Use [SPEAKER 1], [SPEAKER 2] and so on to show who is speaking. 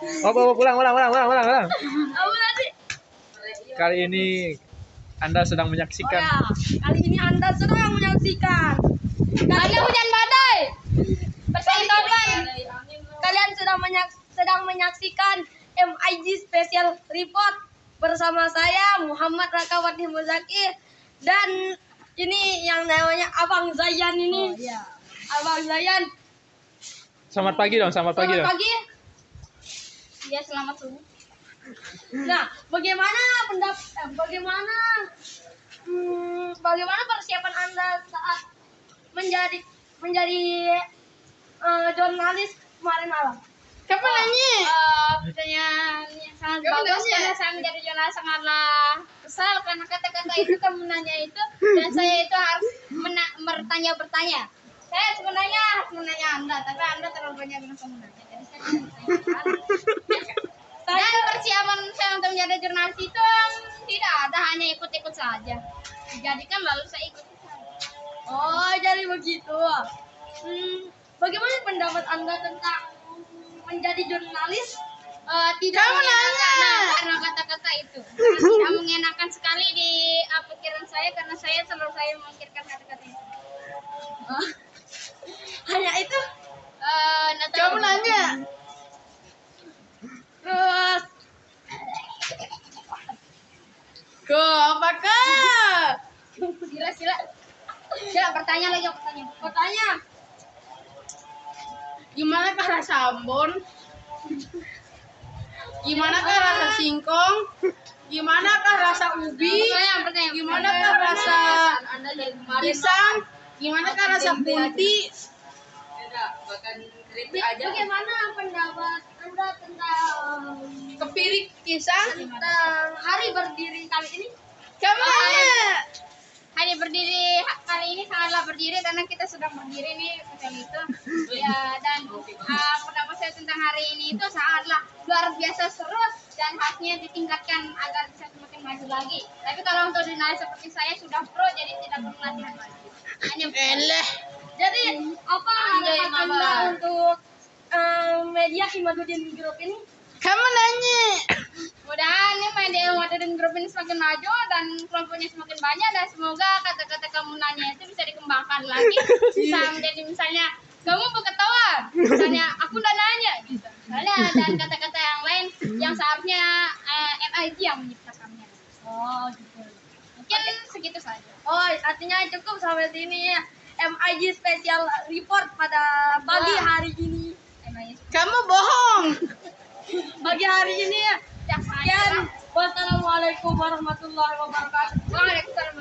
[SPEAKER 1] Oh, oh, ulang, ulang, ulang, ulang, ulang, ulang.
[SPEAKER 2] Apa tadi?
[SPEAKER 1] Kali ini Anda sedang
[SPEAKER 2] Oh
[SPEAKER 1] menyaksikan
[SPEAKER 2] ya, kali ini Anda sedang menyaksikan. Ada hujan badai. Persentopan. Kalian sedang menyak sedang menyaksikan MIG Special Report bersama saya Muhammad Rakawati Muzaki dan ini yang namanya Abang Zayan ini. Abang Zayan.
[SPEAKER 1] Selamat pagi dong, selamat pagi
[SPEAKER 2] Selamat
[SPEAKER 1] dong.
[SPEAKER 2] pagi. Ya, selamat subuh. Nah, bagaimana pendapat eh, bagaimana hmm, bagaimana persiapan Anda saat menjadi menjadi eh, jurnalis kemarin malam?
[SPEAKER 3] Kapan nanya?
[SPEAKER 4] Eh, pertanyaan yang sangat
[SPEAKER 3] Kamu
[SPEAKER 4] bagus
[SPEAKER 3] nanya?
[SPEAKER 4] karena saya menjadi jurnalis sangatlah kesal karena kata-kata itu kamu nanya itu dan saya itu harus mena- bertanya bertanya saya sebenarnya harus menanya anda tapi anda terlalu banyak bilang kamu nanya jadi saya tidak bertanya persiapan saya untuk menjadi jurnalis itu tidak ada hanya ikut-ikut saja dijadikan lalu saya ikut
[SPEAKER 2] Oh, jadi begitu. Hmm, bagaimana pendapat Anda tentang menjadi jurnalis?
[SPEAKER 4] Eh, tidak
[SPEAKER 3] nanya.
[SPEAKER 4] nah, karena kata-kata itu tidak mengenakan sekali di uh, pikiran saya karena saya selalu saya memikirkan kata-kata itu
[SPEAKER 2] Hanya
[SPEAKER 3] Ke apakah?
[SPEAKER 4] sila sila sila bertanya lagi bertanya
[SPEAKER 2] bertanya,
[SPEAKER 3] Gimana kah rasa Ambon? Gimana kah rasa singkong? Gimana kah rasa ubi?
[SPEAKER 4] pertanyaan pertanyaan
[SPEAKER 3] Gimana kah rasa pisang? Gimana kah rasa punti?
[SPEAKER 2] bagaimana pendapat Anda tentang
[SPEAKER 3] Kepirik pisang?
[SPEAKER 2] tentang berdiri kali ini?
[SPEAKER 3] Kamu
[SPEAKER 4] hari berdiri kali ini sangatlah berdiri karena kita sedang berdiri nih betul itu ya dan uh, pendapat saya tentang hari ini itu sangatlah luar biasa seru dan harusnya ditingkatkan agar bisa semakin maju lagi tapi kalau untuk jurnalis seperti saya sudah pro jadi tidak perlu latihan lagi hanya
[SPEAKER 3] Eleh.
[SPEAKER 2] Jadi apa
[SPEAKER 4] Anjay,
[SPEAKER 2] harapan untuk eh, media Imaduddin Group ini?
[SPEAKER 3] Kamu nanya?
[SPEAKER 4] mudahan grup ini semakin maju dan kelompoknya semakin banyak dan semoga kata-kata kamu nanya itu bisa dikembangkan lagi. Bisa menjadi misalnya kamu berketawa misalnya aku udah nanya gitu. Misalnya dan kata-kata yang lain yang seharusnya eh, MIG yang menciptakannya
[SPEAKER 2] Oh gitu.
[SPEAKER 4] mungkin segitu saja.
[SPEAKER 2] Oh artinya cukup sampai sini ya. MIG Special Report pada pagi hari ini.
[SPEAKER 4] MIG
[SPEAKER 3] Kamu bohong.
[SPEAKER 2] Pagi hari ini Assalamualaikum warahmatullahi wabarakatuh.
[SPEAKER 4] Waalaikumsalam.